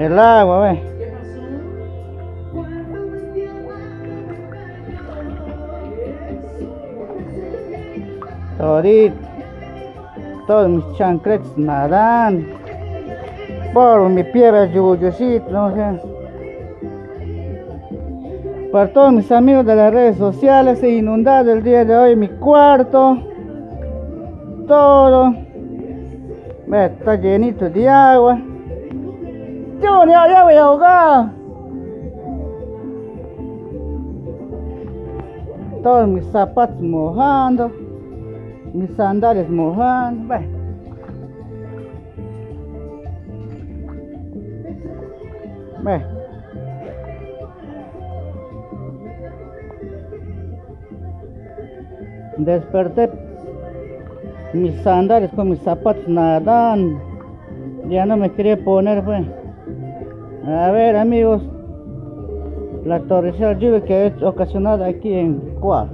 El agua, ve. Todito. Todos mis chancletes nadan. Por mi piedra yuyosito, no sé. Para todos mis amigos de las redes sociales, se inundado el día de hoy mi cuarto. Todo. Ve, está llenito de agua. Yo ya, ya voy a ahogar. Todos mis zapatos mojando. Mis sandalias mojando. Ve. Ve. Desperté mis sandalias con mis zapatos nadando. Ya no me quería poner, pues. A ver, amigos. La torrencial lluvia que es ocasionada aquí en Cuau.